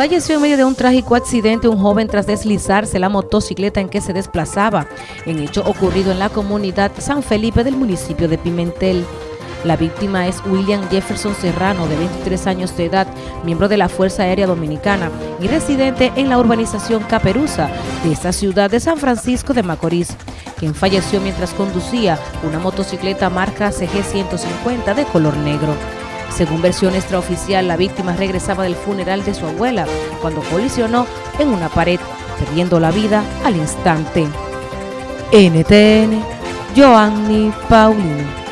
Falleció en medio de un trágico accidente un joven tras deslizarse la motocicleta en que se desplazaba, en hecho ocurrido en la comunidad San Felipe del municipio de Pimentel. La víctima es William Jefferson Serrano, de 23 años de edad, miembro de la Fuerza Aérea Dominicana y residente en la urbanización Caperuza de esta ciudad de San Francisco de Macorís, quien falleció mientras conducía una motocicleta marca CG 150 de color negro. Según versión extraoficial, la víctima regresaba del funeral de su abuela cuando colisionó en una pared, perdiendo la vida al instante. NTN, Joanny Paulino.